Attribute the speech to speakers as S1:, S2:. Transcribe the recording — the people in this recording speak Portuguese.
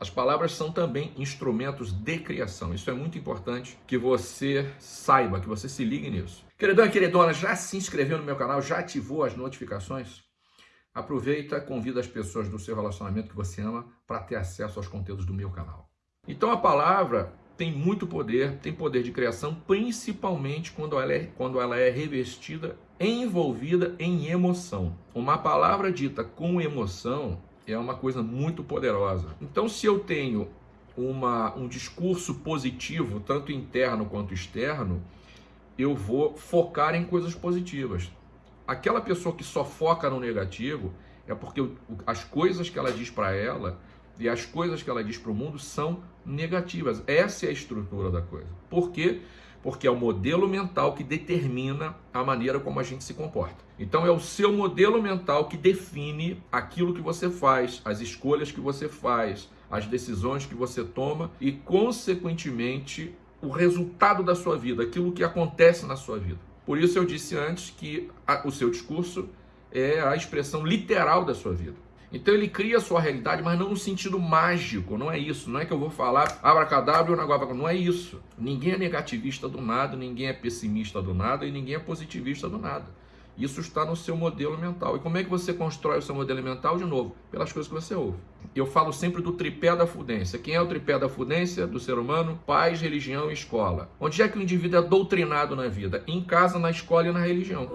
S1: As palavras são também instrumentos de criação. Isso é muito importante que você saiba, que você se ligue nisso. Queridão e queridona, já se inscreveu no meu canal? Já ativou as notificações? Aproveita, convida as pessoas do seu relacionamento que você ama para ter acesso aos conteúdos do meu canal. Então a palavra tem muito poder, tem poder de criação, principalmente quando ela é, quando ela é revestida, envolvida em emoção. Uma palavra dita com emoção é uma coisa muito poderosa. Então, se eu tenho uma, um discurso positivo, tanto interno quanto externo, eu vou focar em coisas positivas. Aquela pessoa que só foca no negativo é porque as coisas que ela diz para ela e as coisas que ela diz para o mundo são negativas. Essa é a estrutura da coisa. Por quê? Porque é o modelo mental que determina a maneira como a gente se comporta. Então é o seu modelo mental que define aquilo que você faz, as escolhas que você faz, as decisões que você toma e, consequentemente, o resultado da sua vida, aquilo que acontece na sua vida. Por isso eu disse antes que a, o seu discurso é a expressão literal da sua vida. Então ele cria a sua realidade, mas não no sentido mágico, não é isso. Não é que eu vou falar abracadabra e o negócio não é isso. Ninguém é negativista do nada, ninguém é pessimista do nada e ninguém é positivista do nada. Isso está no seu modelo mental. E como é que você constrói o seu modelo mental? De novo, pelas coisas que você ouve. Eu falo sempre do tripé da fudência. Quem é o tripé da fudência do ser humano? Paz, religião e escola. Onde é que o indivíduo é doutrinado na vida? Em casa, na escola e na religião.